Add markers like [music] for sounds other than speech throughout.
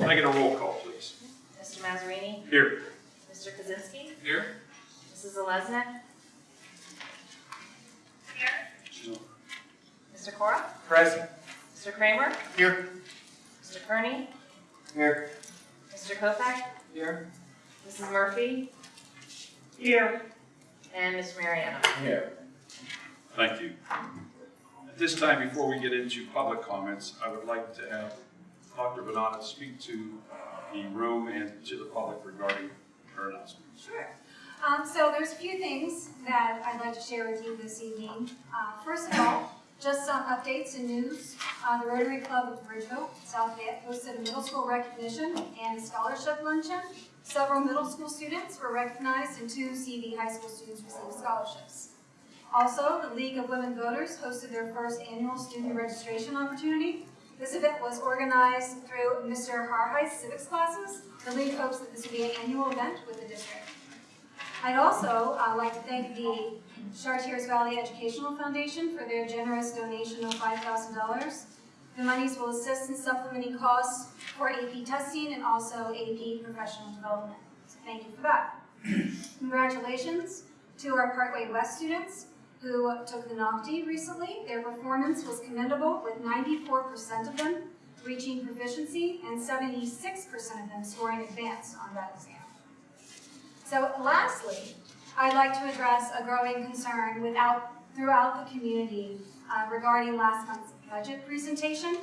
Can I get a roll call, please? Mr. Mazzarini? Here. Mr. Kaczynski? Here. Mrs. Zeleznik? Mr. Cora? Present. Mr. Kramer? Here. Mr. Kearney? Here. Mr. Kopak? Here. Mrs. Murphy? Here. And Mr. Mariano? Here. Thank you. At this time, before we get into public comments, I would like to have Dr. Bonanno speak to the room and to the public regarding her announcement. Sure. Um, so there's a few things that I'd like to share with you this evening. Uh, first of all, just some updates and news. Uh, the Rotary Club of Bridgeville, South Fayette, hosted a middle school recognition and scholarship luncheon. Several middle school students were recognized and two CV high school students received scholarships. Also, the League of Women Voters hosted their first annual student registration opportunity. This event was organized through Mr. Harhigh's civics classes. The league hopes that this will be an annual event with the district. I'd also uh, like to thank the Chartiers Valley Educational Foundation for their generous donation of $5,000. The monies will assist in supplementing costs for AP testing and also AP professional development. So thank you for that. [clears throat] Congratulations to our Parkway West students who took the NOCTI recently. Their performance was commendable with 94% of them reaching proficiency and 76% of them scoring advanced on that exam. So lastly, I'd like to address a growing concern without, throughout the community uh, regarding last month's budget presentation.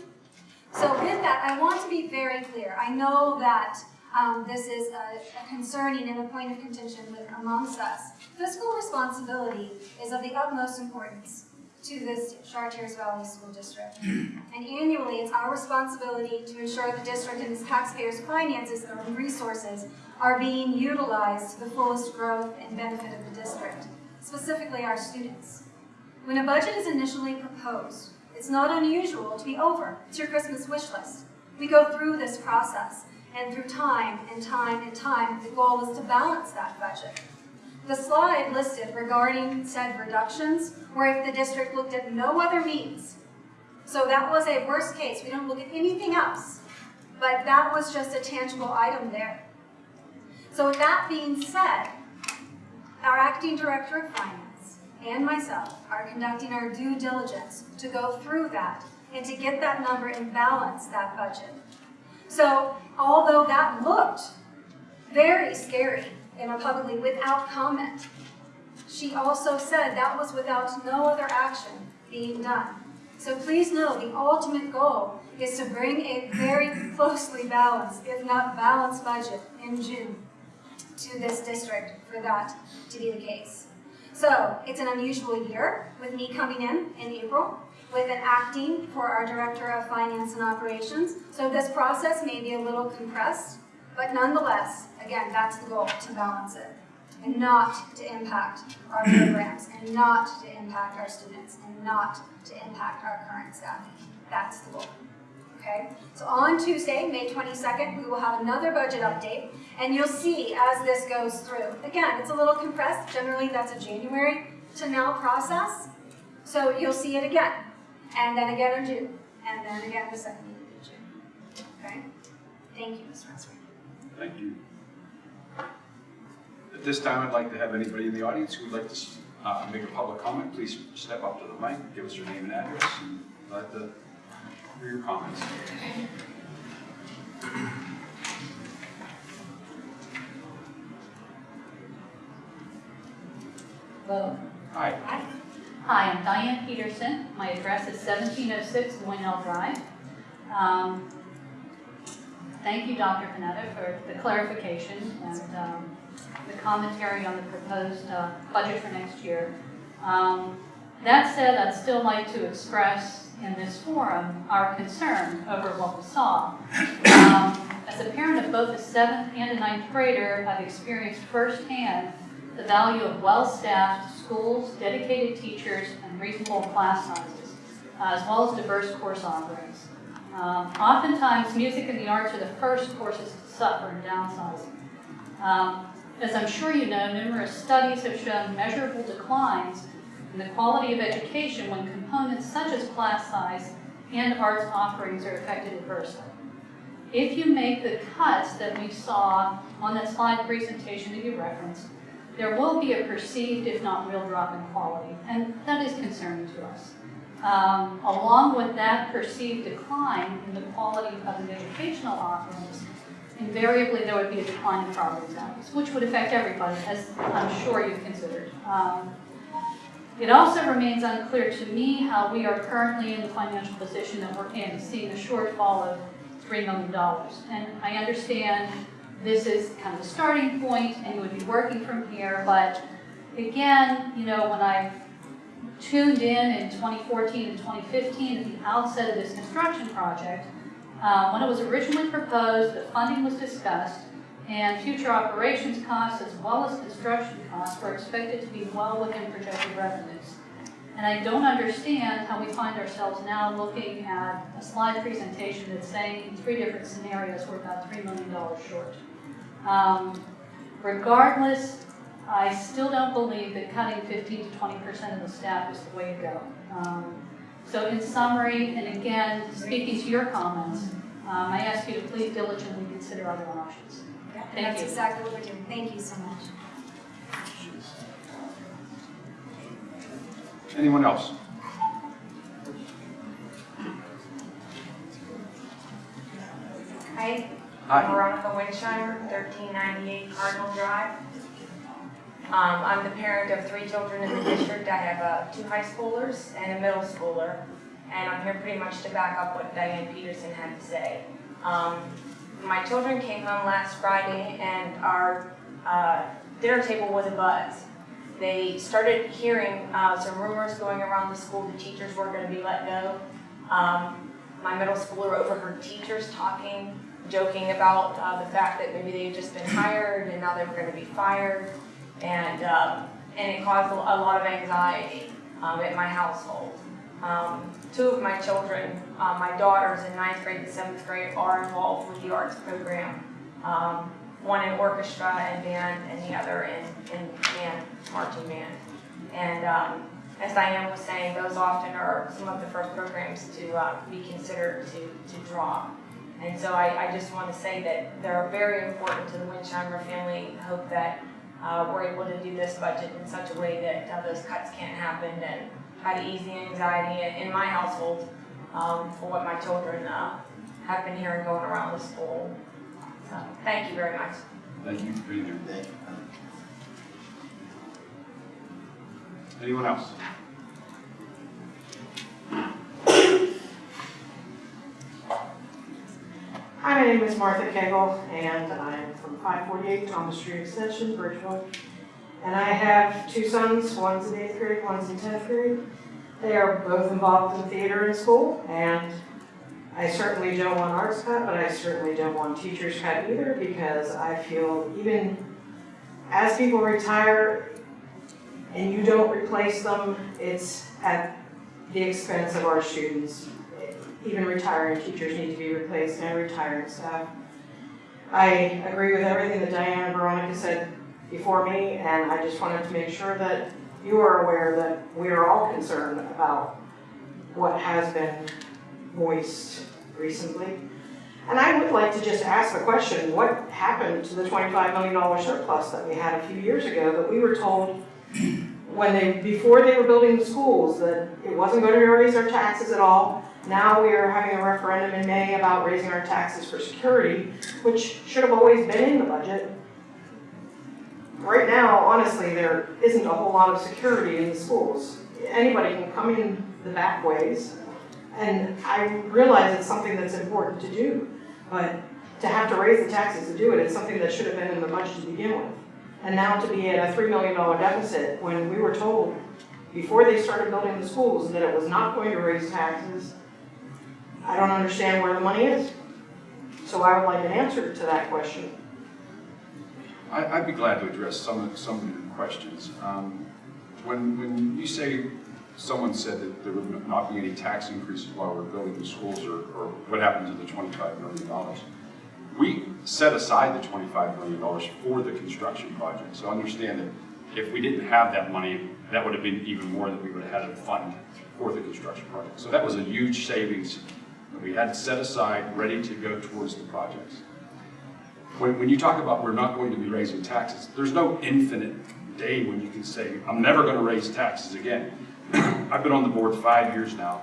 So with that, I want to be very clear. I know that um, this is a, a concerning and a point of contention with, amongst us. Fiscal responsibility is of the utmost importance to this Chartiers Valley School District. [clears throat] And annually, it's our responsibility to ensure the district and its taxpayers' finances and resources are being utilized to the fullest growth and benefit of the district, specifically our students. When a budget is initially proposed, it's not unusual to be over. It's your Christmas wish list. We go through this process, and through time and time and time, the goal is to balance that budget. The slide listed regarding said reductions were if the district looked at no other means. So that was a worst case. We don't look at anything else. But that was just a tangible item there. So with that being said, our acting director of finance and myself are conducting our due diligence to go through that and to get that number and balance that budget. So although that looked very scary our publicly without comment, she also said that was without no other action being done. So please know the ultimate goal is to bring a very closely balanced, if not balanced budget in June to this district for that to be the case. So it's an unusual year with me coming in in April with an acting for our Director of Finance and Operations. So this process may be a little compressed, but nonetheless, again, that's the goal, to balance it and not to impact our [clears throat] programs and not to impact our students and not to impact our current staffing. That's the goal. Okay? So on Tuesday, May 22nd, we will have another budget update and you'll see as this goes through. Again, it's a little compressed. Generally, that's a January to now process. So you'll see it again, and then again in June, and then again the second week of June. Okay? Thank you, Ms. Ransford. Thank you. At this time, I'd like to have anybody in the audience who would like to uh, make a public comment, please step up to the mic, give us your name and address, and let the, hear your comments. Hello. Hi. Hi, I'm Diane Peterson. My address is 1706 Moynell Drive. Um, Thank you, Dr. Vanatta, for the clarification and um, the commentary on the proposed uh, budget for next year. Um, That said, I'd still like to express in this forum our concern over what we saw. Um, As a parent of both a seventh and a ninth grader, I've experienced firsthand the value of well-staffed schools, dedicated teachers, and reasonable class sizes, uh, as well as diverse course offerings. Um, Oftentimes, music and the arts are the first courses to suffer in downsizing. Um, As I'm sure you know, numerous studies have shown measurable declines in the quality of education when components such as class size and arts offerings are affected adversely. if you make the cuts that we saw on that slide presentation that you referenced, there will be a perceived, if not real, drop in quality, and that is concerning to us. Um, along with that perceived decline in the quality of the educational offerings, invariably there would be a decline in property values, which would affect everybody, as I'm sure you've considered. Um, it also remains unclear to me how we are currently in the financial position that we're in, seeing a shortfall of $3 million. And I understand this is kind of a starting point and you would be working from here, but again, you know, when I tuned in in 2014 and 2015 at the outset of this construction project, uh, when it was originally proposed, the funding was discussed, and future operations costs as well as construction costs were expected to be well within projected revenues. And I don't understand how we find ourselves now looking at a slide presentation that's saying in three different scenarios we're about $3 million short. Um, regardless, I still don't believe that cutting 15 to 20% of the staff is the way to go. Um, so in summary, and again, speaking to your comments, um, I ask you to please diligently consider other options. And Thank that's you. exactly what we're doing. Thank you so much. Anyone else? Hi, Hi. Veronica Winsheimer, 1398 Cardinal Drive. Um, I'm the parent of three children in the district. I have uh, two high schoolers and a middle schooler. And I'm here pretty much to back up what Diane Peterson had to say. Um, my children came home last Friday and our uh, dinner table was a abuzz. They started hearing uh, some rumors going around the school the teachers were going to be let go. Um, my middle schooler overheard teachers talking, joking about uh, the fact that maybe they had just been hired and now they were going to be fired. And, um, and it caused a lot of anxiety um, at my household. Um, two of my children, uh, my daughters in ninth grade and seventh grade, are involved with the arts program. Um, one in orchestra and band, and the other in, in band, marching band. And um, as Diane was saying, those often are some of the first programs to uh, be considered to, to drop. And so I, I just want to say that they're very important to the Winsheimer family. Hope that uh, we're able to do this budget in such a way that uh, those cuts can't happen and try to ease the anxiety in, my household um, for what my children uh, have been hearing going around the school. So thank you very much. Thank you for being here. Anyone else? Hi, my name is Martha Cagle, and I'm from 548 Thomas Street Extension, Bridgeville. And I have two sons, one's in eighth grade, one's in 10th grade. They are both involved in theater in school, and I certainly don't want arts cut, but I certainly don't want teachers cut either, because I feel even as people retire and you don't replace them, it's at the expense of our students even retired teachers need to be replaced and retired staff. I agree with everything that Diana Veronica said before me, and I just wanted to make sure that you are aware that we are all concerned about what has been voiced recently. And I would like to just ask the question, what happened to the $25 million surplus that we had a few years ago that we were told when they, before they were building the schools, that it wasn't going to raise our taxes at all, now we are having a referendum in May about raising our taxes for security, which should have always been in the budget. Right now, honestly, there isn't a whole lot of security in the schools. Anybody can come in the back ways, and I realize it's something that's important to do, but to have to raise the taxes to do it, it's something that should have been in the budget to begin with. And now to be at a $3 million deficit when we were told before they started building the schools that it was not going to raise taxes, I don't understand where the money is. So I would like an answer to that question. I, I'd be glad to address some of, some of your questions. Um, When, when you say, someone said that there would not be any tax increases while we're building the schools, or, or what happened to the twenty-five million dollars? We set aside the twenty-five million dollars for the construction project, so understand that if we didn't have that money, that would have been even more that we would have had to fund for the construction project. So that was a huge savings that we had set aside, ready to go towards the projects. When, when you talk about we're not going to be raising taxes, there's no infinite day when you can say, I'm never gonna raise taxes again. [clears throat] I've been on the board five years now,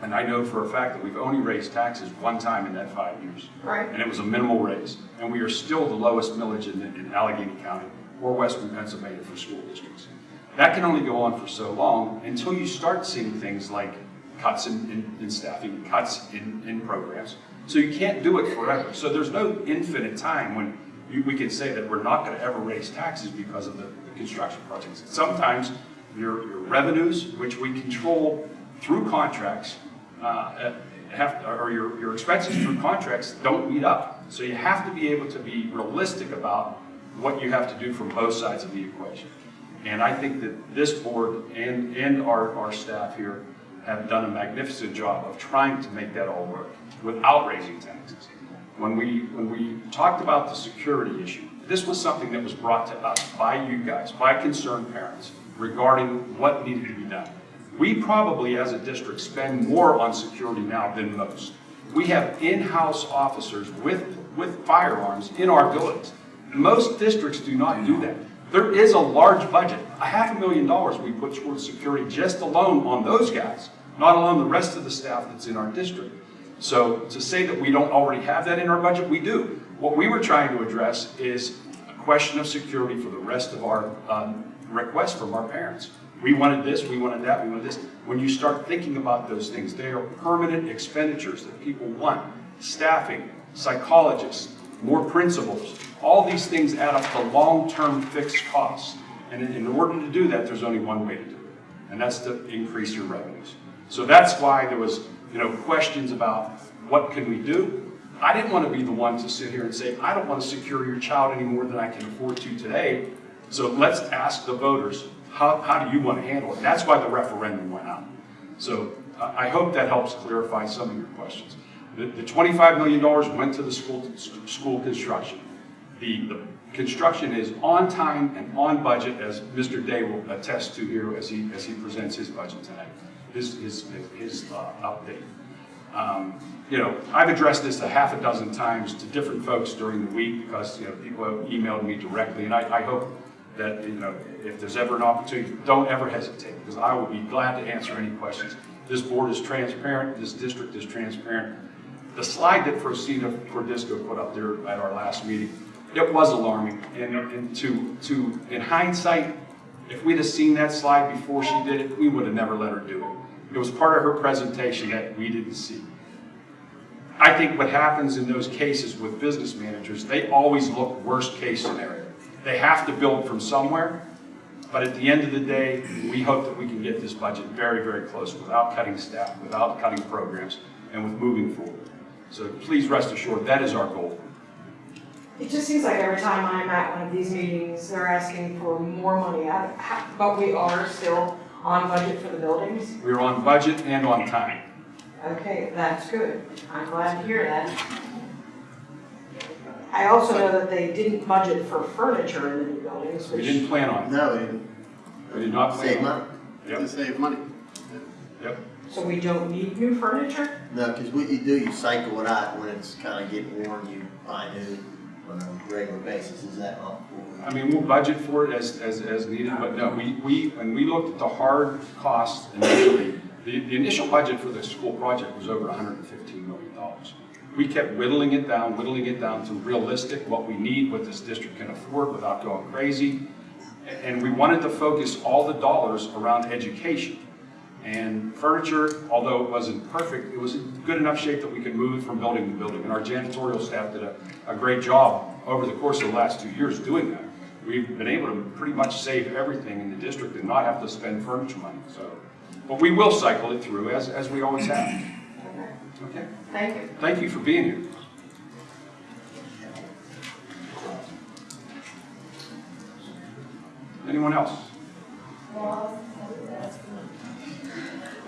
and I know for a fact that we've only raised taxes one time in that five years. Right. And it was a minimal raise, and we are still the lowest millage in, in Allegheny County or western Pennsylvania for school districts. That can only go on for so long until you start seeing things like cuts in, in, in staffing, cuts in, in programs. So you can't do it forever. So there's no infinite time when you, we can say that we're not gonna ever raise taxes because of the, the construction projects. Sometimes your, your revenues, which we control through contracts, uh, have, or your, your expenses through contracts don't meet up. So you have to be able to be realistic about what you have to do from both sides of the equation. And I think that this board and, and our, our staff here have done a magnificent job of trying to make that all work without raising taxes. When we, when we talked about the security issue, this was something that was brought to us by you guys, by concerned parents, regarding what needed to be done. We probably, as a district, spend more on security now than most. We have in-house officers with, with firearms in our buildings. Most districts do not do that. There is a large budget, a half a million dollars we put towards security just alone on those guys, not alone the rest of the staff that's in our district. So to say that we don't already have that in our budget, we do. What we were trying to address is a question of security for the rest of our um, requests from our parents. We wanted this, we wanted that, we wanted this. When you start thinking about those things, they are permanent expenditures that people want. Staffing, psychologists, more principals, all these things add up to long-term fixed costs. And in- order to do that, there's only one way to do it, and that's to increase your revenues. So that's why there was, you know, questions about what can we do? I didn't want to be the one to sit here and say, I don't want to secure your child any more than I can afford to today. So let's ask the voters, how, how do you want to handle it? That's why the referendum went out. So I I hope that helps clarify some of your questions. The, the $25 million went to the school, school construction. The, the construction is on time and on budget, as Mr. Day will attest to here as he, as he presents his budget tonight, his, his, his uh, update. Um, You know, I've addressed this a half a dozen times to different folks during the week because, you know, people have emailed me directly, and I, I hope that, you know, if there's ever an opportunity, don't ever hesitate, because I will be glad to answer any questions. This board is transparent, this district is transparent. The slide that Frosina Cordisco put up there at our last meeting, it was alarming, and, and to, to, in hindsight, if we'd have seen that slide before she did it, we would have never let her do it. It was part of her presentation that we didn't see. I think what happens in those cases with business managers, they always look worst case scenario. They have to build from somewhere, but at the end of the day, we hope that we can get this budget very, very close without cutting staff, without cutting programs, and with moving forward. So please rest assured, that is our goal. It just seems like every time I'm at one of these meetings, they're asking for more money, I- but we are still on budget for the buildings. We're on budget and on time. Okay, that's good. I'm glad to hear that. I also know that they didn't budget for furniture in the new buildings, We which, didn't plan on it. No, they didn't. We did not save plan on money. it. Yep, To save money. yep. so we don't need new furniture? No, because what you do, you cycle it out when it's kind of getting worn, you buy new on a regular basis. Is that not? I mean, we'll budget for it as, as, as needed, but no, we, we, when we looked at the hard costs initially, the, the initial budget for the school project was over hundred and fifteen million dollars. We kept whittling it down, whittling it down to realistic, what we need, what this district can afford without going crazy. And we wanted to focus all the dollars around education. And furniture, although it wasn't perfect, it was in good enough shape that we could move it from building to building. And our janitorial staff did a, a great job over the course of the last two years doing that. We've been able to pretty much save everything in the district and not have to spend furniture money, so. But we will cycle it through as, as we always have. Okay, Okay? Thank you. Thank you for being here. Anyone else?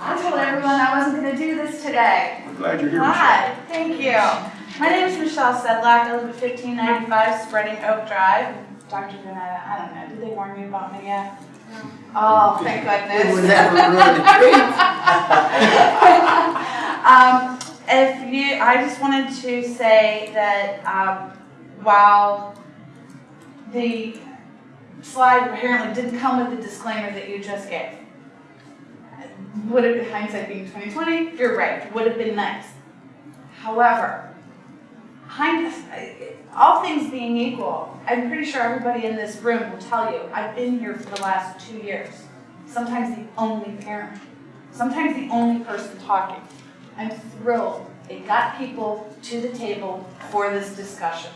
I told everyone I wasn't going to do this today. I'm glad you're here, Michelle. Hi, thank you. My name is Michelle Sedlak. I live at 1595 Spreading Oak Drive. Dr. Vanatta, I don't know, did they warn you about me yet? Oh, thank goodness. never the treat. Um, if I just wanted to say that um, while the slide apparently didn't come with the disclaimer that you just gave, would have hindsight being 2020, you're right, would have been nice. However, hind, all things being equal, I'm pretty sure everybody in this room will tell you, I've been here for the last two years. Sometimes the only parent, sometimes the only person talking. I'm thrilled it got people to the table for this discussion.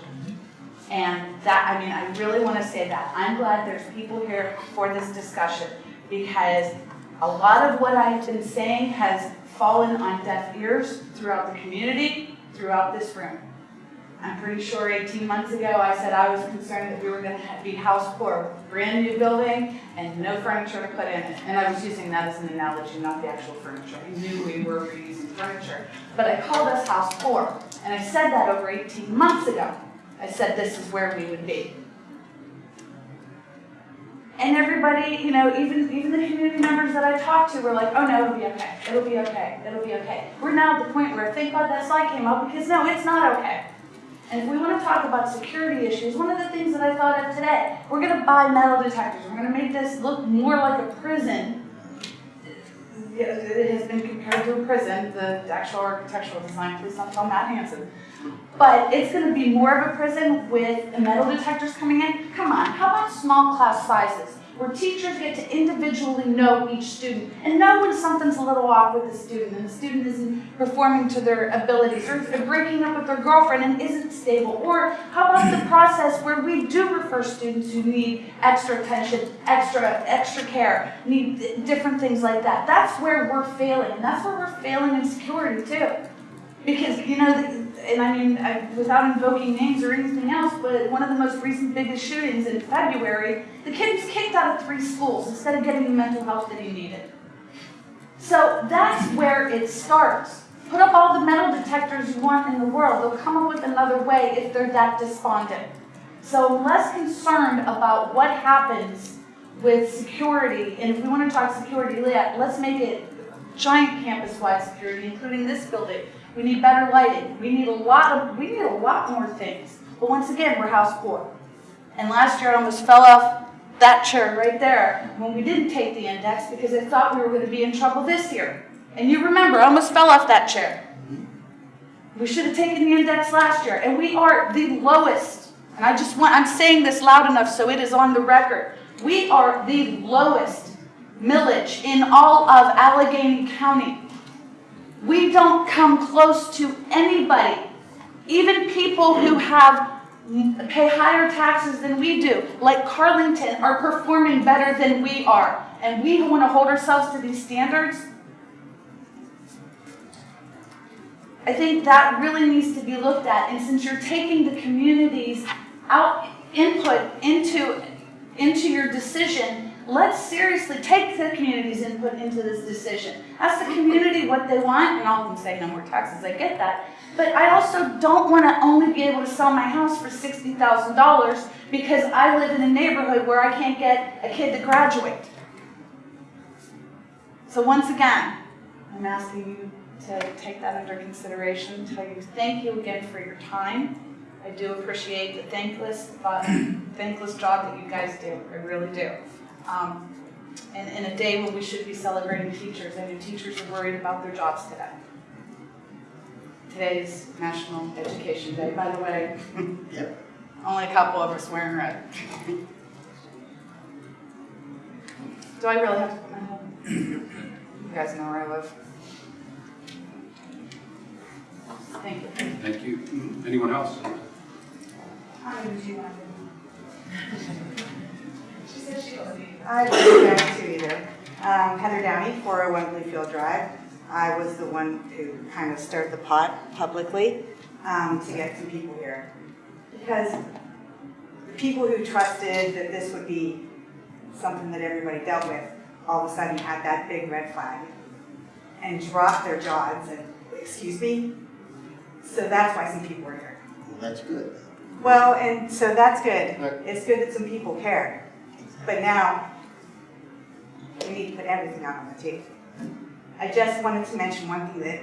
And that, I mean, I really want to say that. I'm glad there's people here for this discussion because a lot of what I've been saying has fallen on deaf ears throughout the community, throughout this room. I'm pretty sure 18 months ago, I said I was concerned that we were going to be house poor, brand new building and no furniture to put in it. And I was using that as an analogy, not the actual furniture. I knew we were reusing furniture. But I called us house poor. And I said that over 18 months ago. I said this is where we would be. And everybody, you know, even, even the community members that I talked to were like, oh no, it'll be okay, it'll be okay, it'll be okay. We're now at the point where thank God that slide came up because no, it's not okay. And if we want to talk about security issues, one of the things that I thought of today, we're going to buy metal detectors. We're going to make this look more like a prison. It has been compared to a prison, the actual architectural design, please don't tell Matt Hansen. But it's going to be more of a prison with the metal detectors coming in. Come on, how about small class sizes? Where teachers get to individually know each student and know when something's a little off with the student and the student isn't performing to their abilities or breaking up with their girlfriend and isn't stable. Or how about the process where we do refer students who need extra attention, extra, extra care, need different things like that. That's where we're failing and that's where we're failing in security too. Because, you know, and I mean, I, without invoking names or anything else, but one of the most recent biggest shootings in February, the kid was kicked out of three schools instead of getting the mental health that he needed. So that's where it starts. Put up all the metal detectors you want in the world. They'll come up with another way if they're that despondent. So I'm less concerned about what happens with security. And if we want to talk security, let- let's make it giant campus-wide security, including this building. We need better lighting. We need a lot of, we need a lot more things. But once again, we're house poor. And last year I almost fell off that chair right there when we didn't take the index because I thought we were going to be in trouble this year. And you remember, I almost fell off that chair. We should have taken the index last year, and we are the lowest. And I just want, I'm saying this loud enough so it is on the record. We are the lowest millage in all of Allegheny County. We don't come close to anybody, even people who have pay higher taxes than we do, like Carlynton, are performing better than we are. And we want to hold ourselves to these standards. I think that really needs to be looked at. And since you're taking the community's out input into, into your decision, let's seriously take the community's input into this decision. Ask the community what they want, and all of them say no more taxes, I get that. But I also don't want to only be able to sell my house for $60,000 because I live in a neighborhood where I can't get a kid to graduate. So once again, I'm asking you to take that under consideration, tell you thank you again for your time. I do appreciate the thankless, uh, thankless job that you guys do, I really do. Um, and in a day when we should be celebrating teachers, I know teachers are worried about their jobs today. Today's National Education Day, by the way. [laughs] Yep. Only a couple of us wearing red. Do I really have to put my head? You guys know where I live. Thank you. Thank you. Anyone else? How many do [laughs] She said she was I wasn't there too either. Um, Heather Downey, 401 Bluefield Drive. I was the one who kind of stirred the pot publicly um, to get some people here. Because the people who trusted that this would be something that everybody dealt with, all of a sudden had that big red flag and dropped their jaws and, excuse me? So that's why some people were here. Well, that's good. Well, and so that's good. It's good that some people care. But now, we need to put everything out on the table. I just wanted to mention one thing that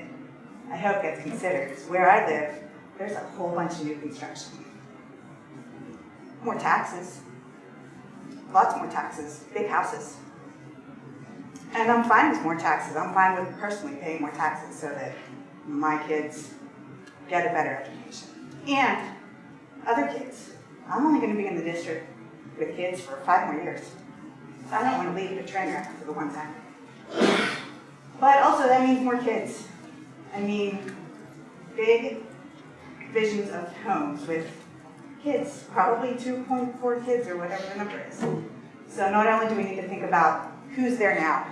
I hope gets considered, is where I live, there's a whole bunch of new construction. More taxes. Lots more taxes, big houses. And I'm fine with more taxes. I'm fine with personally paying more taxes so that my kids get a better education. And other kids. I'm only gonna be in the district with kids for five more years. So I don't wanna leave a train wreck for the one time. But also that means more kids. I mean, big visions of homes with kids, probably 2.4 kids or whatever the number is. So not only do we need to think about who's there now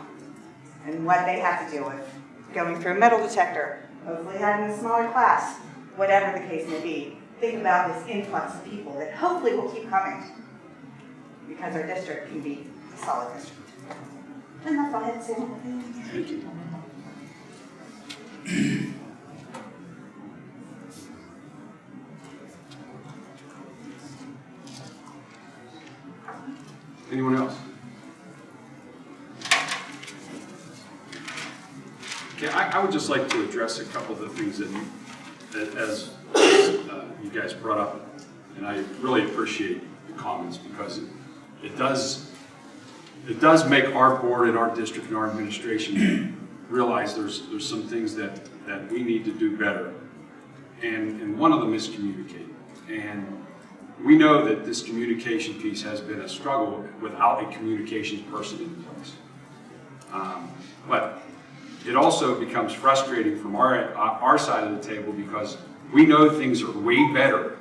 and what they have to deal with, going through a metal detector, hopefully having a smaller class, whatever the case may be, think about this influx of people that hopefully will keep coming because our district can be a solid district. And that's all I had to say. Thank you. Anyone else? Okay, I, I would just like to address a couple of the things that, you- that as uh, you guys brought up, and I really appreciate the comments because it does, it does make our board and our district and our administration realize there's, there's some things that, that we need to do better. And, and one of them is communicate. And we know that this communication piece has been a struggle without a communications person in place. Um, But it also becomes frustrating from our, our side of the table because we know things are way better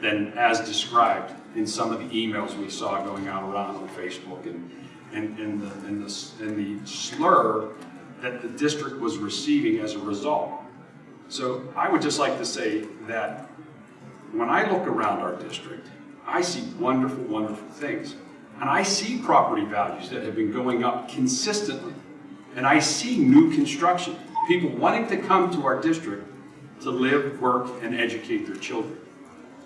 than as described in some of the emails we saw going out around on Facebook and, and, and the, and the, and the slur that the district was receiving as a result. So I would just like to say that when I look around our district, I see wonderful, wonderful things. And I see property values that have been going up consistently. And I see new construction, people wanting to come to our district to live, work, and educate their children.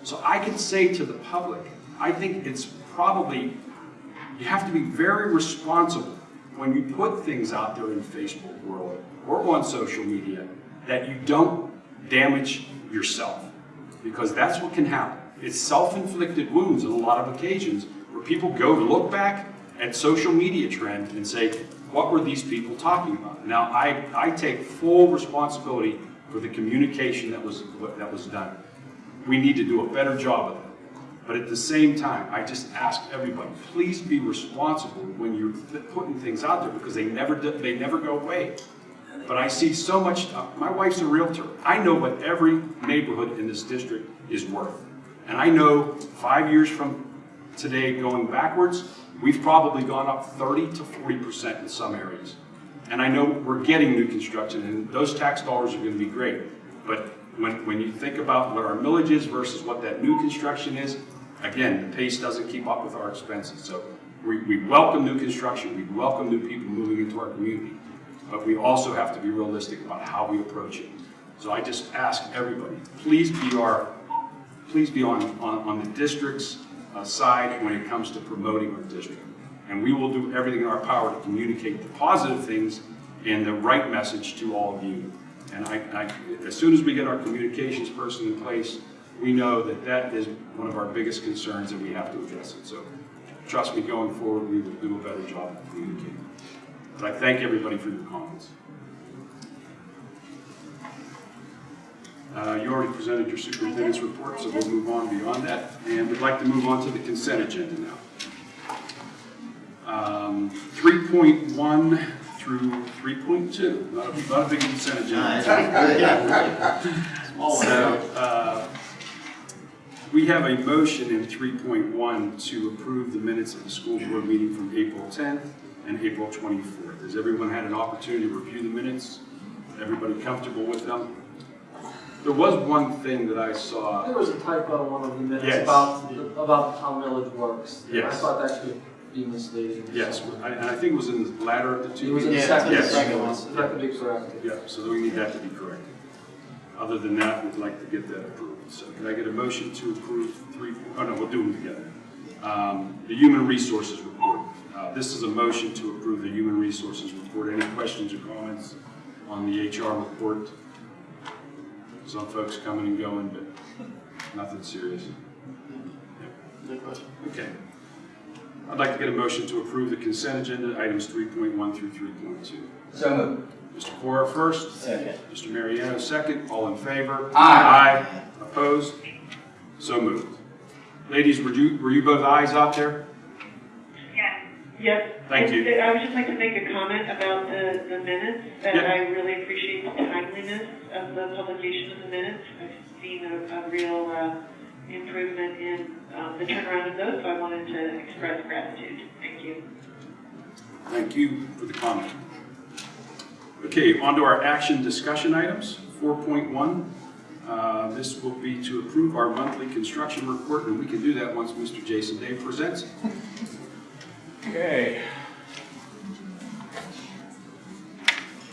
So I can say to the public, I think it's probably, you have to be very responsible when you put things out there in the Facebook world or on social media that you don't damage yourself. Because that's what can happen. It's self-inflicted wounds on a lot of occasions where people go to look back at social media trend and say, what were these people talking about? Now, I, I take full responsibility for the communication that was, that was done. We need to do a better job of it. But at the same time, I just ask everybody, please be responsible when you're putting things out there because they never, they never go away. But I see so much, uh, my wife's a realtor. I know what every neighborhood in this district is worth. And I know five years from today going backwards, we've probably gone up 30 to 40% in some areas. And I know we're getting new construction and those tax dollars are gonna be great. But when, when you think about what our millage is versus what that new construction is, again, the pace doesn't keep up with our expenses. So we, we welcome new construction, we welcome new people moving into our community. But we also have to be realistic about how we approach it. So I just ask everybody, please be our, please be on, on, on the district's uh, side when it comes to promoting our district. And we will do everything in our power to communicate the positive things and the right message to all of you. And I, I, as soon as we get our communications person in place, we know that that is one of our biggest concerns and we have to address it. So trust me, going forward, we will do a better job of communicating. But I thank everybody for your comments. Uh, You already presented your superintendent's report, so we'll move on beyond that. And we'd like to move on to the consent agenda now. Um, 3.1 through 3.2, not a, not a big consent Nice. agenda. Good. [laughs] So, uh, we have a motion in 3.1 to approve the minutes of the school board meeting from April 10th and April 24th. Has everyone had an opportunity to review the minutes? Everybody comfortable with them? There was one thing that I saw, There was a typo in one of the minutes Yes. about, the- about how millage works. And I thought that could be misleading. yes, I- and I think it was in the latter of the It two. was in the Yeah, second, yes. second one, so that could be corrected. Yeah, so we need that to be corrected. Other than that, we'd like to get that approved. So can I get a motion to approve three, oh no, we'll do them together. Um, The Human Resources Report. Uh, This is a motion to approve the Human Resources Report. Any questions or comments on the HR report? Some folks coming and going, but nothing serious. No question. Okay. I'd like to get a motion to approve the consent agenda, items 3.1 through 3.2. So moved. Mr. Cora first, Second. Mr. Mariano second, all in favor? Aye. Aye. Opposed? So moved. Ladies, were you, were you both ayes out there? Yes. Thank you. I would just like to make a comment about the, the minutes, that Yeah. I really appreciate the timeliness of the publication of the minutes. I've seen a, a real, uh, improvement in, um, the turnaround of those, so I wanted to express gratitude. Thank you. Thank you for the comment. Okay, on to our action discussion items. 4.1, uh, this will be to approve our monthly construction report, and we can do that once Mr. Jason Day presents. Okay.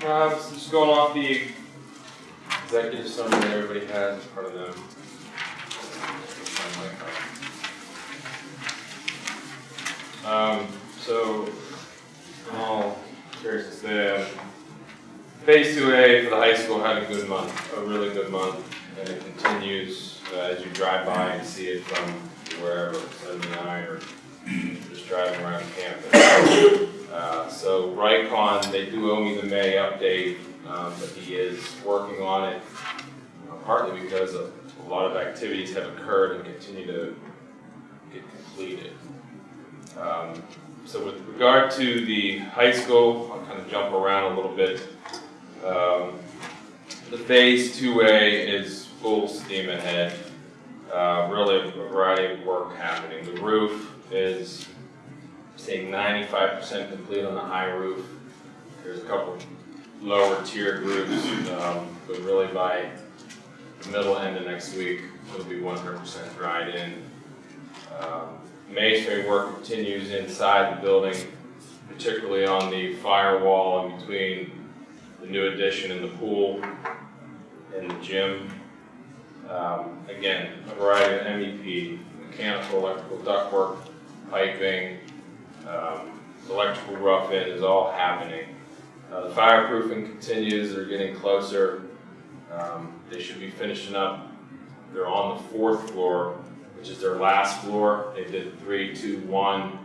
Um, so just going off the executive summary that everybody has in front of them. Um, so, in all seriousness, the phase two A for the high school had a good month, a really good month, and it continues uh, as you drive by and see it from wherever, seventy-nine or just driving around campus. Uh, So Rycon, they do owe me the May update, um, but he is working on it, uh, partly because a a lot of activities have occurred and continue to get completed. Um, So with regard to the high school, I'll kind of jump around a little bit. Um, The Phase 2A is full steam ahead. Uh, Really a variety of work happening. The roof is, say, ninety-five percent complete on the high roof. There's a couple lower tier groups, um, but really by the middle end of next week, it'll be one hundred percent dried in. Um, Masonry work continues inside the building, particularly on the firewall in between the new addition and the pool and the gym. Um, Again, a variety of MEP, mechanical, electrical ductwork, piping, um, electrical rough-in is all happening. Uh, The fireproofing continues, they're getting closer. Um, They should be finishing up, they're on the fourth floor, which is their last floor. They did three, two, one,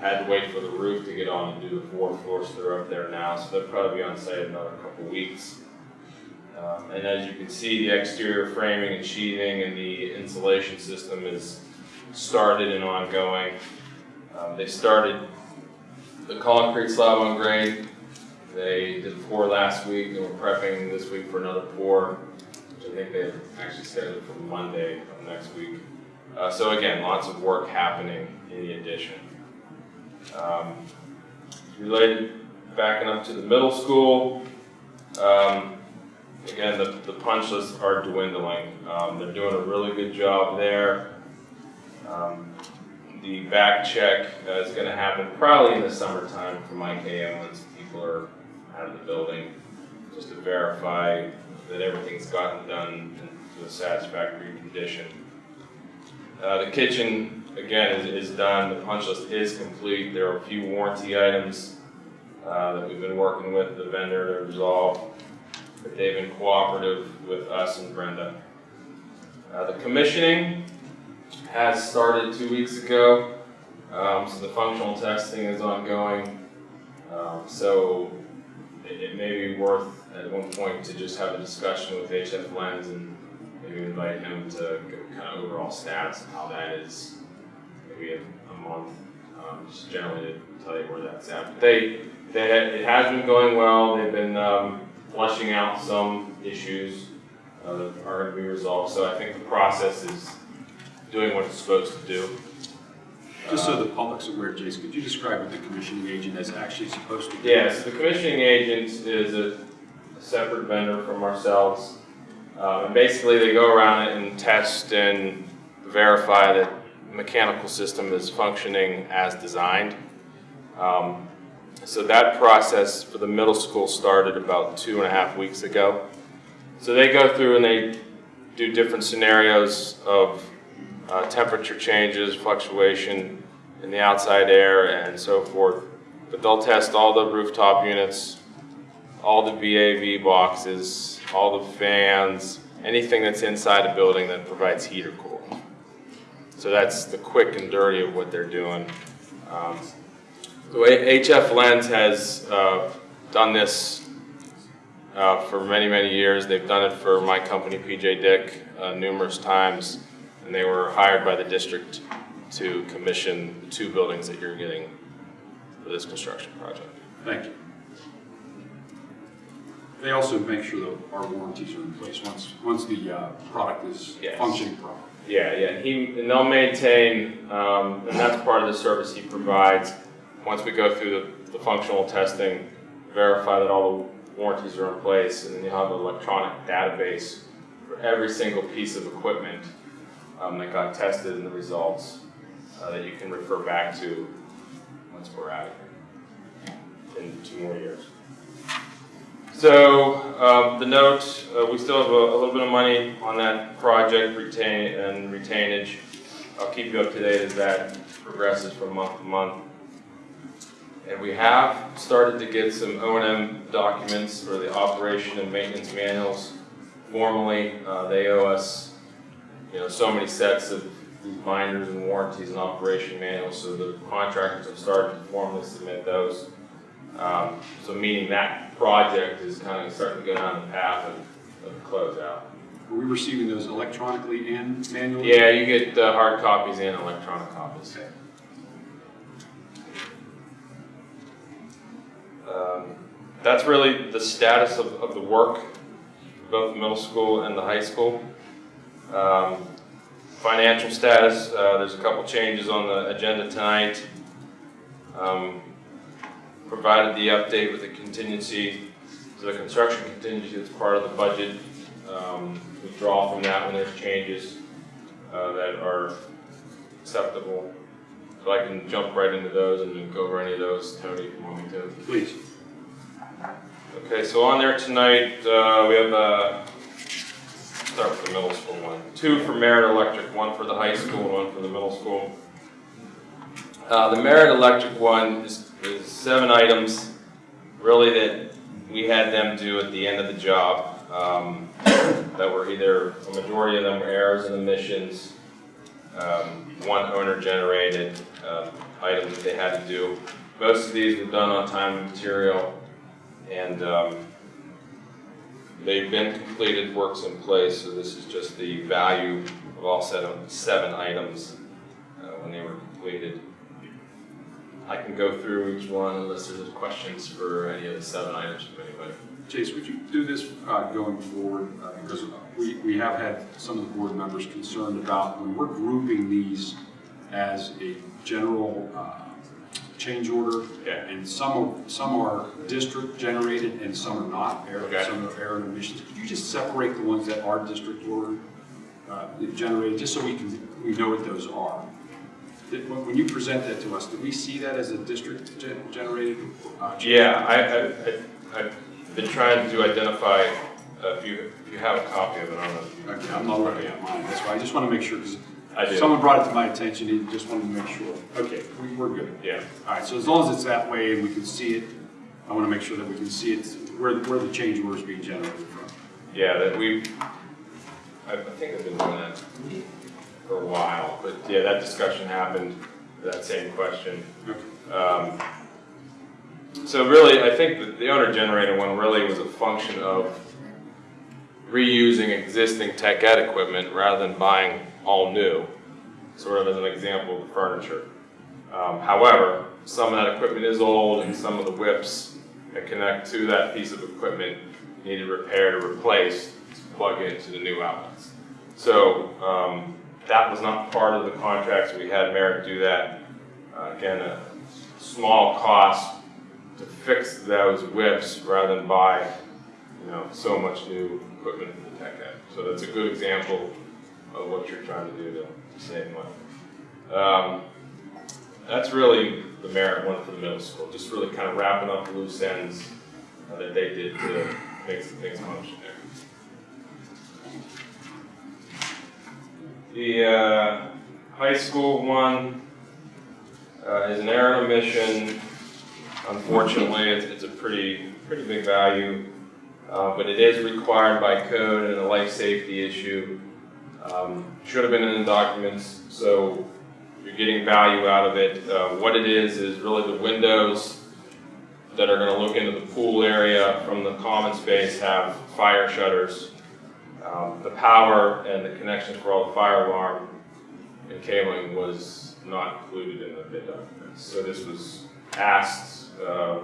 had to wait for the roof to get on and do the fourth floor, so they're up there now. So they'll probably be on site in another couple weeks. Um, And as you can see, the exterior framing and sheathing and the insulation system is started and ongoing. Um, They started the concrete slab on grade. They did pour last week and we're prepping this week for another pour, which I think they actually scheduled for Monday of next week. Uh, So again, lots of work happening in the addition. Um, Related, backing up to the middle school, um, again, the, the punch lists are dwindling. Um, they're doing a really good job there. Um, the back check uh, is gonna happen probably in the summertime for my KM once people are out of the building, just to verify that everything's gotten done to a satisfactory condition. Uh, the kitchen, again, is, is done, the punch list is complete, there are a few warranty items, uh, that we've been working with the vendor to resolve, they've been cooperative with us and Brenda. Uh, the commissioning has started two weeks ago, um, so the functional testing is ongoing. Um, so it, it may be worth at one point to just have a discussion with HF Lenz and maybe invite him to kind of overall stats and how that is, maybe a, a month, um, just generally to tell you where that's at. But they, they, it has been going well, they've been, flushing out some issues, uh, that are gonna be resolved, so I think the process is doing what it's supposed to do. Just so the public's aware, Jason, could you describe what the commissioning agent is actually supposed to do? Yes, the commissioning agent is a separate vendor from ourselves. Uh, and basically, they go around it and test and verify that the mechanical system is functioning as designed. Um, so that process for the middle school started about two and a half weeks ago. So they go through and they do different scenarios of uh, temperature changes, fluctuation in the outside air, and so forth. But they'll test all the rooftop units, all the VAV boxes, all the fans, anything that's inside a building that provides heat or cool. So that's the quick and dirty of what they're doing. Um, HF Lenz has uh, done this uh, for many, many years. They've done it for my company, PJ Dick, uh, numerous times. And they were hired by the district to commission the two buildings that you're getting for this construction project. Thank you. They also make sure that our warranties are in place once, once the uh, product is Yes. functioning properly. Yeah, yeah, and he, and they'll maintain, um, and that's part of the service he provides. Once we go through the, the functional testing, verify that all the warranties are in place, and then you have an electronic database for every single piece of equipment, um, that got tested and the results, uh, that you can refer back to once we're out of here in two more years. So, um, the note, uh, we still have a, a little bit of money on that project retain, and retainage. I'll keep you up to date as that progresses from month to month. And we have started to get some O and M documents for the operation and maintenance manuals. Formally, uh, they owe us, you know, so many sets of these binders and warranties and operation manuals, so the contractors have started to formally submit those. Um, so meaning that project is kind of starting to go down the path of, of closeout. Are we receiving those electronically and manually? Yeah, you get uh, hard copies and electronic copies. Okay. That's really the status of, of the work, both the middle school and the high school. Um, financial status, uh, there's a couple changes on the agenda tonight. Um, provided the update with the contingency, the construction contingency that's part of the budget. Um, we draw from that when there's changes uh, that are acceptable. So I can jump right into those and go over any of those, Tony, if you want me to. Please. Okay, so on there tonight, uh, we have, uh, start with the middle school one. Two for Merit Electric, one for the high school, and one for the middle school. Uh, the Merit Electric one is, is seven items, really that we had them do at the end of the job. Um, that were either, a majority of them were errors and omissions, um, one owner generated, uh, items that they had to do. Most of these were done on time and material, and, um, they've been completed, works in place, so this is just the value of all seven, seven items, uh, when they were completed. I can go through each one unless there's questions for any of the seven items from anybody. Chase, would you do this uh, going forward? Uh, Because we, we have had some of the board members concerned about when we're grouping these as a general uh, change order, Yeah. and some of, some are district generated and some are not, error, Okay. some are error and omissions. Could you just separate the ones that are district order uh, generated, just so we can, we know what those are? When you present that to us, do we see that as a district gen- generated? uh, Yeah. I, I, I- I've been trying to identify, uh, if you, if you have a copy of it, I don't know. if you- Okay, I'm not looking at mine, that's why, I just want to make sure, because I do. someone brought it to my attention, and just wanted to make sure. Okay, we, we're good. Yeah, All right, so as long as it's that way and we can see it, I want to make sure that we can see it, where, where the change order is being generated from. yeah, that we, I, I think I've been doing that for a while, but yeah, that discussion happened, that same question. Okay. Um, So really, I think that the owner generated one really was a function of reusing existing tech ed equipment rather than buying all new, sort of as an example of the furniture. Um, however, some of that equipment is old and some of the whips that connect to that piece of equipment needed repair to replace to plug into the new outlets. So um, that was not part of the contracts. We had Merit do that. Uh, again, a small cost to fix those whips rather than buy, you know, so much new equipment for the tech ed. So that's a good example of what you're trying to do to save money. Um, that's really the merit one for the middle school, just really kind of wrapping up loose ends uh, that they did to make some things function there. The uh, high school one uh, is an error omission. Unfortunately, it's, it's a pretty, pretty big value. uh, but it is required by code and a life safety issue. Um, Should have been in the documents, so you're getting value out of it. Uh, What it is, is really the windows that are gonna look into the pool area from the common space have fire shutters. Um, The power and the connections for all the fire alarm and cabling was not included in the bid documents. So this was asked, uh,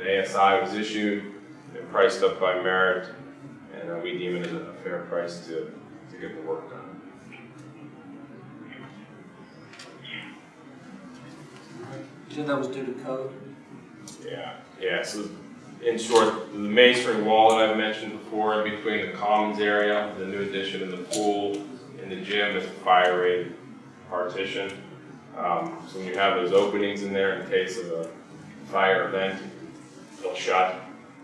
an ASI was issued, and priced up by Merit, and uh, we deem it as a fair price to, to get the work done. You said that was due to code? Yeah, yeah, so in short, the masonry wall that I've mentioned before, in between the commons area, the new addition of the pool, and the gym is a fire rated partition. Um, so when you have those openings in there in case of a fire event, they'll shut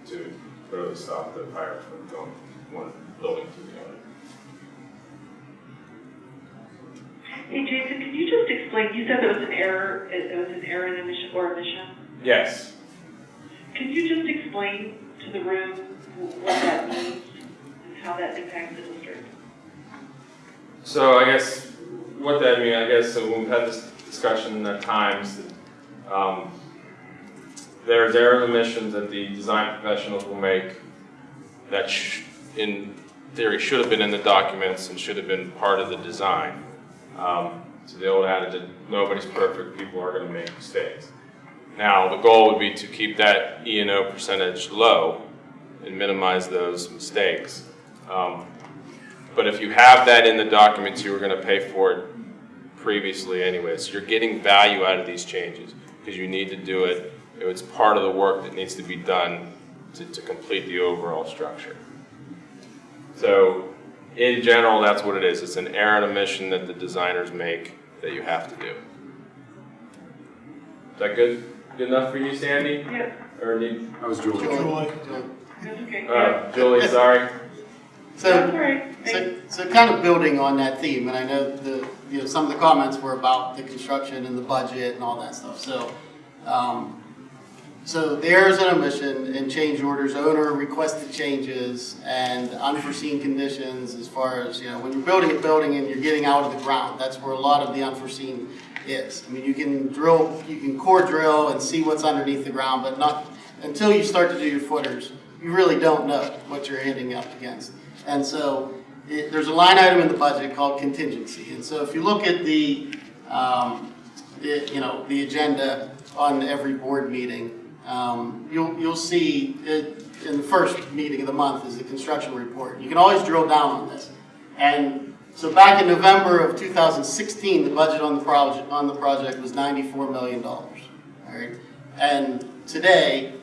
to really stop the fire from going one building to the other. Hey, Jason, can you just explain, you said there was an error, it was an error in omission or omission? Yes, Can you just explain to the room what that means and how that impacts the district? So I guess what that means, I guess, so we've had this discussion at times, that, um, there's error omissions that the design professionals will make that sh- in theory should have been in the documents and should have been part of the design. Um, so the old adage that nobody's perfect, people are gonna make mistakes. Now, the goal would be to keep that E and O percentage low and minimize those mistakes. Um, but if you have that in the documents, you were gonna pay for it previously anyway. So you're getting value out of these changes, because you need to do it. It's part of the work that needs to be done to, to complete the overall structure. So, in general, that's what it is. It's an error and omission that the designers make that you have to do. Is that good? Good enough for you, Sandy? Yeah, Or need, I was Julie. that's okay. uh, Julie, sorry? So, so, so kind of building on that theme, and I know the, you know, some of the comments were about the construction and the budget and all that stuff, so, um, so there's an omission in change orders, owner requested changes and unforeseen conditions as far as, you know, when you're building a building and you're getting out of the ground, that's where a lot of the unforeseen is. I mean, you can drill, you can core drill and see what's underneath the ground, but not, until you start to do your footers, you really don't know what you're hitting up against. And so, it, there's a line item in the budget called contingency. And so if you look at the, um, it, you know, the agenda on every board meeting, um, you'll, you'll see it, in the first meeting of the month is the construction report. You can always drill down on this. And so back in November of 2016, the budget on the project, on the project was $94 million. All right? And today,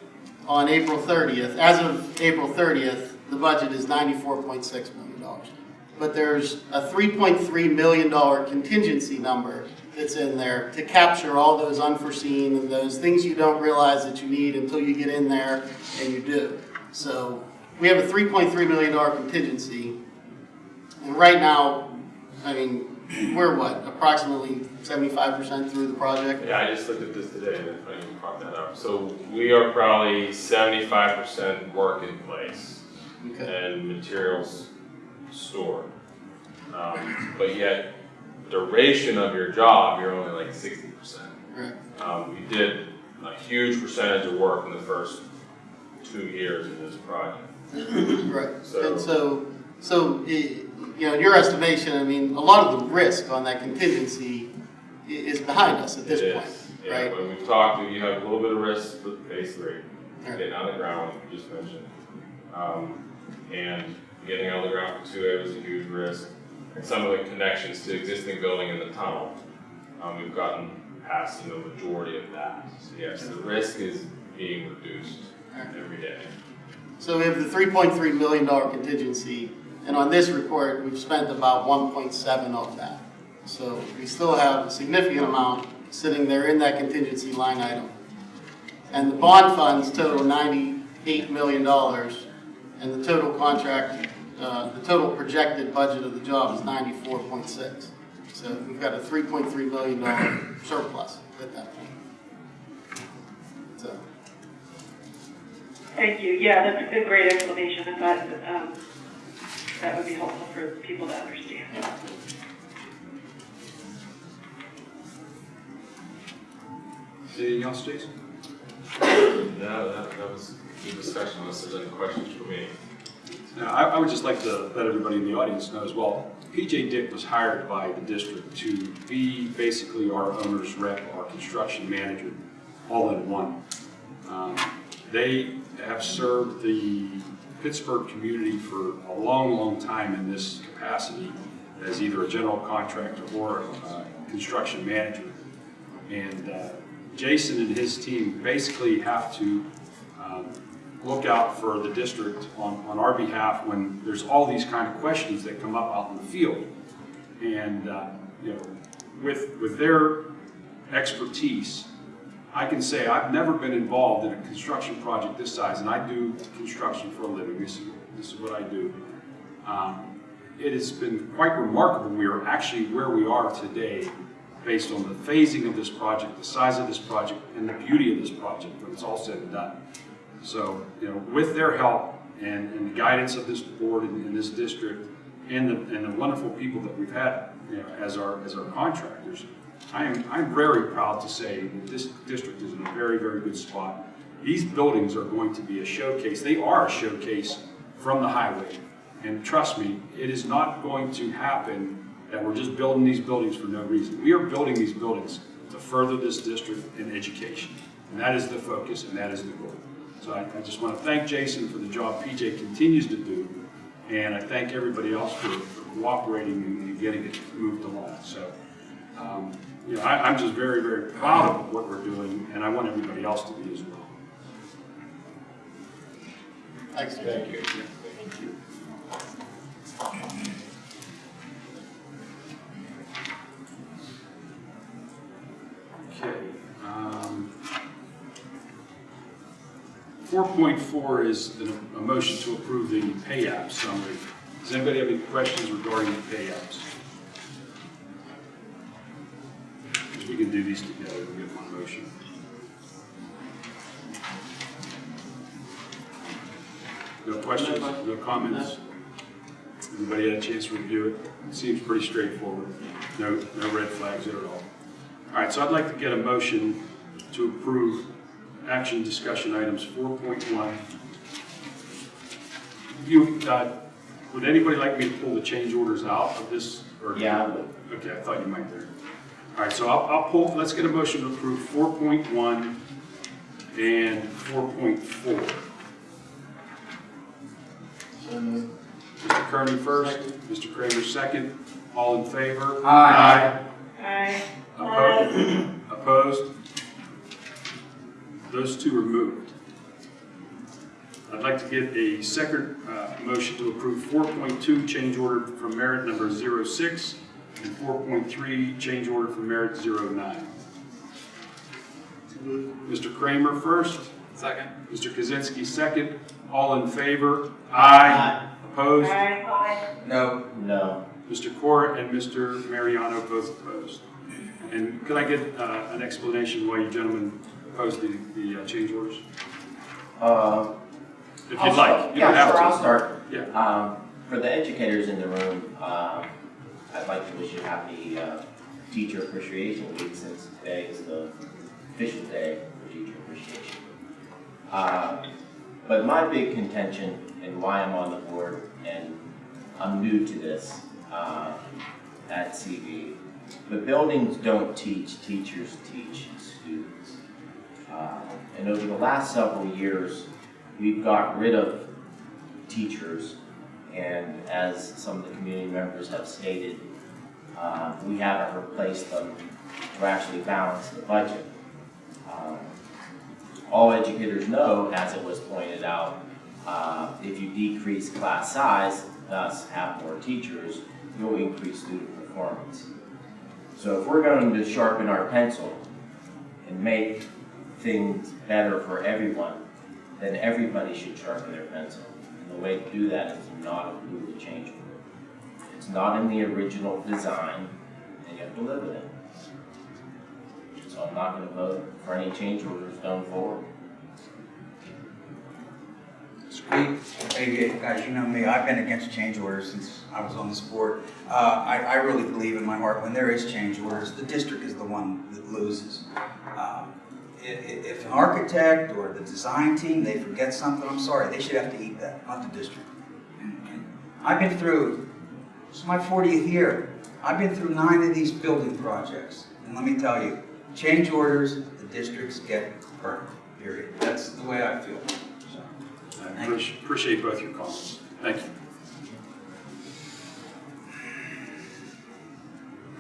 on April 30th, as of April 30th, the budget is $94.6 million. But there's a $3.3 million contingency number that's in there to capture all those unforeseen and those things you don't realize that you need until you get in there and you do. So we have a $3.3 million contingency. And right now, I mean, we're what, approximately 75% through the project? Yeah, I just looked at this today, and I you brought that up. So we are probably seventy-five percent work in place Okay. and materials stored. Um, But yet, duration of your job, you're only like sixty percent. Right. Um, we did a huge percentage of work in the first two years of this project. Right, So- and so, so, i- you know, in your estimation, I mean, a lot of the risk on that contingency is behind us at this It point, is. Yeah, right? when we've talked, you have a little bit of risk with phase three, Right. getting on the ground, you just mentioned. Um, and getting on the ground for two A was a huge risk. Some of the connections to existing building in the tunnel, um, we've gotten past, know, majority of that. So yes, the risk is being reduced every day. So we have the three point three million dollar contingency, and on this report, we've spent about one point seven of that. So we still have a significant amount sitting there in that contingency line item. And the bond funds total ninety-eight million dollars, and the total contract, uh, the total projected budget of the job is ninety-four point six. So we've got a three point three million dollar surplus at that point. So. Thank you. Yeah, that's a great explanation. I thought um, that would be helpful for people to understand. Anything else, Jason? No, that, that was a good discussion, unless there's any questions for me. Now, I, I would just like to let everybody in the audience know as well, PJ Dick was hired by the district to be basically our owner's rep, our construction manager, all in one. Um, They have served the Pittsburgh community for a long, long time in this capacity as either a general contractor or a construction manager. And uh, Jason and his team basically have to um, look out for the district on, on our behalf when there's all these kind of questions that come up out in the field. And, uh, you know, with, with their expertise, I can say I've never been involved in a construction project this size, and I do construction for a living. This is, this is what I do. Um, it has been quite remarkable. We are actually where we are today based on the phasing of this project, the size of this project, and the beauty of this project when it's all said and done. So, you know, with their help and, and the guidance of this board and, and this district and the, and the wonderful people that we've had, you know, as our, as our contractors, I am, I'm very proud to say that this district is in a very, very good spot. These buildings are going to be a showcase. They are a showcase from the highway. And trust me, it is not going to happen that we're just building these buildings for no reason. We are building these buildings to further this district in education. And that is the focus and that is the goal. So I, I just want to thank Jason for the job PJ continues to do. And I thank everybody else for, for cooperating and, and getting it moved along. So, um, you know, I, I'm just very, very proud of what we're doing and I want everybody else to be as well. Thanks, Thank you. Thank you. 4.4 is a motion to approve the pay app summary. Does anybody have any questions regarding the pay apps? 'Cause we can do these together, we get one motion. No questions, no comments? Everybody had a chance to review it? It seems pretty straightforward. No, no red flags at all. All right, so I'd like to get a motion to approve action discussion items 4.1. You, uh, would anybody like me to pull the change orders out of this? or- Yeah, I. Okay, I thought you might there. All right, so I'll, I'll pull, let's get a motion to approve 4.1 and 4.4. Mr. Kearney first, Mr. Kramer second. All in favor? Aye. Aye. Opposed? Opposed? Those two are moved. I'd like to get a second uh, motion to approve 4.2 change order from merit number 06 and 4.3 change order from merit 09. Mr. Kramer first, Second. Mr. Kaczynski second. All in favor? Aye. Opposed? Aye. No. No. Mr. Cora and Mr. Mariano both opposed. And could I get uh, an explanation why you gentlemen opposed the, the uh, change orders? Uh, If I'll you'd like, start. you don't Yeah, have to. sure, I'll start. Yeah. Um, For the educators in the room, um, I'd like to wish you happy uh, Teacher Appreciation Week since today is the official day for teacher appreciation. Uh, But my big contention and why I'm on the board, and I'm new to this uh, at CV, but buildings don't teach, teachers teach students. Uh, And over the last several years, we've got rid of teachers, and as some of the community members have stated, uh, we haven't replaced them to actually balance the budget. Um, All educators know, as it was pointed out, uh, if you decrease class size, thus have more teachers, you'll increase student performance. So if we're going to sharpen our pencil and make things better for everyone, then everybody should sharpen their pencil. And the way to do that is to not approve the change order. It's not in the original design, and you have to live with it. So I'm not gonna vote for any change orders going forward. Hey, hey, guys, you know me, I've been against change orders since I was on this board. Uh, I, I really believe in my heart, when there is change orders, the district is the one that loses. Um, i- i- If an architect or the design team, they forget something, I'm sorry, they should have to eat that, not the district. I've been through, it's my fortieth year, I've been through nine of these building projects. And let me tell you, change orders, the districts get hurt, period. That's the way I feel. So, I appreciate- appreciate both your comments. Thank you.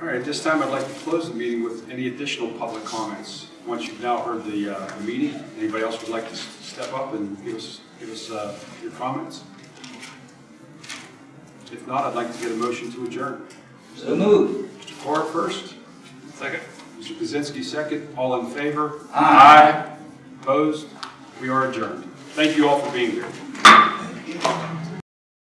All right, at this time, I'd like to close the meeting with any additional public comments. Once you've now heard the, uh, the meeting, anybody else would like to step up and give us, give us, uh, your comments? If not, I'd like to get a motion to adjourn. So moved. Mr. Carr first. Second. Mr. Kaczynski second. All in favor? Aye. Opposed? We are adjourned. Thank you all for being here.